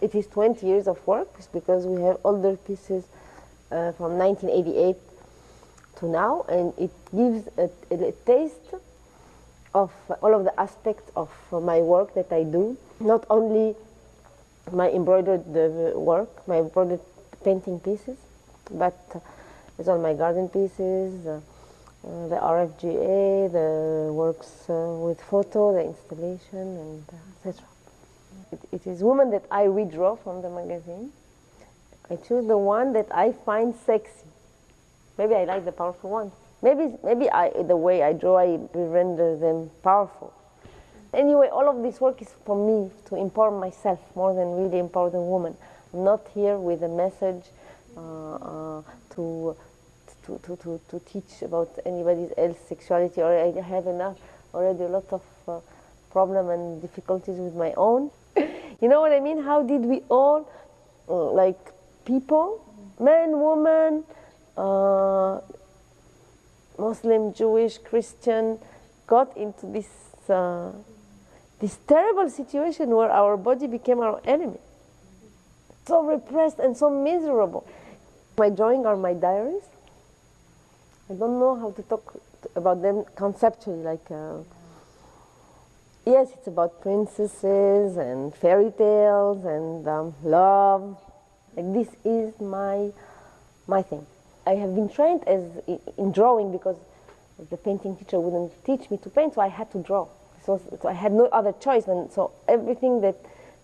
It is 20 years of work because we have older pieces uh, from 1988 to now, and it gives a, a, taste of all of the aspects of my work that I do. Not only my embroidered uh, work, my embroidered painting pieces, but uh, it's all my garden pieces, uh, uh, the RFGA, the works uh, with photo, the installation, and etc. It, it is women that I redraw from the magazine. I choose the one that I find sexy. Maybe I like the powerful one. Maybe, maybe I, the way I draw, I render them powerful. Anyway, all of this work is for me to empower myself more than really empower the woman. I'm not here with a message uh, uh, to, to, to, to, to teach about anybody's else sexuality, or I have enough already a lot of uh, problem and difficulties with my own. you know what I mean? How did we all, uh, like people, men, women, uh, Muslim, Jewish, Christian, got into this, uh, this terrible situation where our body became our enemy. So repressed and so miserable. My drawing are my diaries. I don't know how to talk about them conceptually, like uh, yes, it's about princesses and fairy tales and um, love. Like this is my my thing. I have been trained as in drawing because the painting teacher wouldn't teach me to paint, so I had to draw. So, so I had no other choice, and so everything that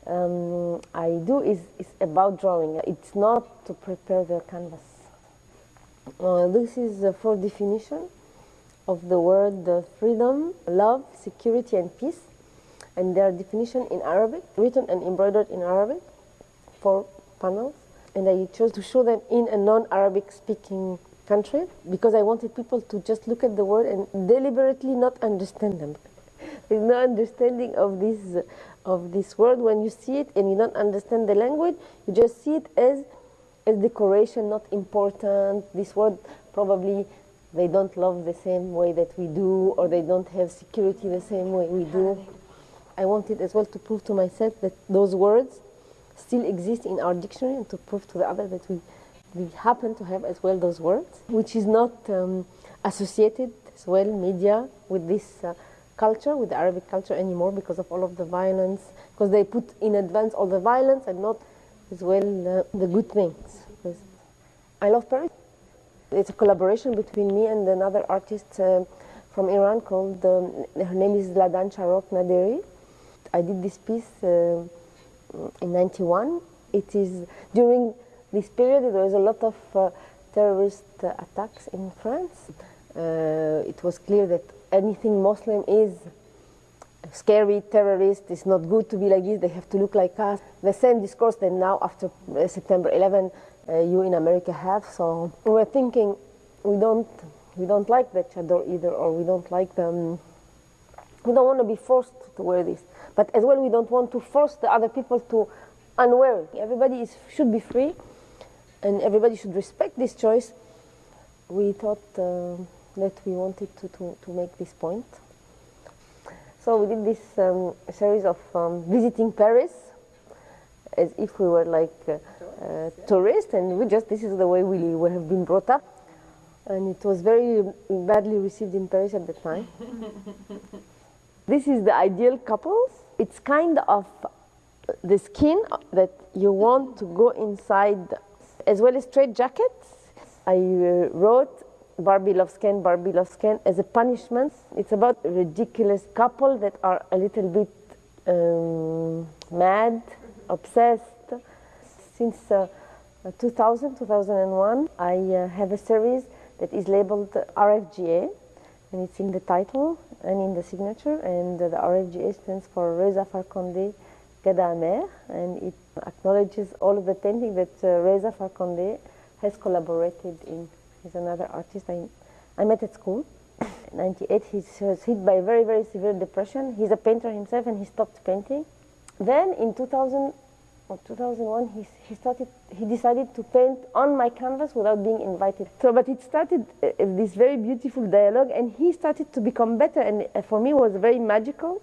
um, I do is, is about drawing. It's not to prepare the canvas. Uh, this is uh, for definition of the word uh, freedom, love, security, and peace and their definition in Arabic, written and embroidered in Arabic, four panels. And I chose to show them in a non-Arabic speaking country because I wanted people to just look at the word and deliberately not understand them. There's no understanding of this, of this word. When you see it and you don't understand the language, you just see it as, a decoration, not important. This word probably they don't love the same way that we do, or they don't have security the same way we do. I wanted as well to prove to myself that those words still exist in our dictionary and to prove to the other that we, we happen to have as well those words, which is not um, associated as well, media, with this uh, culture, with the Arabic culture anymore because of all of the violence, because they put in advance all the violence and not as well uh, the good things. I love Paris. It's a collaboration between me and another artist uh, from Iran called, um, her name is Ladan Charok Naderi. I did this piece uh, in 91. It is during this period there was a lot of uh, terrorist attacks in France. Uh, it was clear that anything Muslim is scary, terrorist, it's not good to be like this, they have to look like us. The same discourse that now after uh, September 11 uh, you in America have. So we're thinking we don't, we don't like the chador either or we don't like them. We don't want to be forced to wear this. But as well, we don't want to force the other people to unwear it. Everybody is, should be free, and everybody should respect this choice. We thought uh, that we wanted to, to, to make this point. So we did this um, series of um, visiting Paris as if we were like uh, uh, tourists, and we just, this is the way we, we have been brought up. And it was very badly received in Paris at the time. this is the ideal couples it's kind of the skin that you want to go inside, as well as straight jackets. I uh, wrote Barbie Loves Ken, Barbie Loves Ken as a punishment. It's about a ridiculous couple that are a little bit um, mad, obsessed. Since uh, 2000, 2001, I uh, have a series that is labeled RFGA, and it's in the title and in the signature. And the RFGA stands for Reza Farkhondeh Gadamer, and it acknowledges all of the painting that uh, Reza Farkhondeh has collaborated in. He's another artist I, I met at school. In 98, he was hit by very, very severe depression. He's a painter himself and he stopped painting. Then in 2000, or 2001, he, he started, he decided to paint on my canvas without being invited. So, but it started uh, this very beautiful dialogue, and he started to become better, and uh, for me was very magical.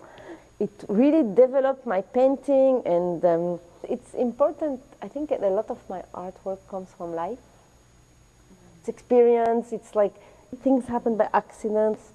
It really developed my painting, and um, it's important. I think that a lot of my artwork comes from life. It's experience. It's like things happen by accidents.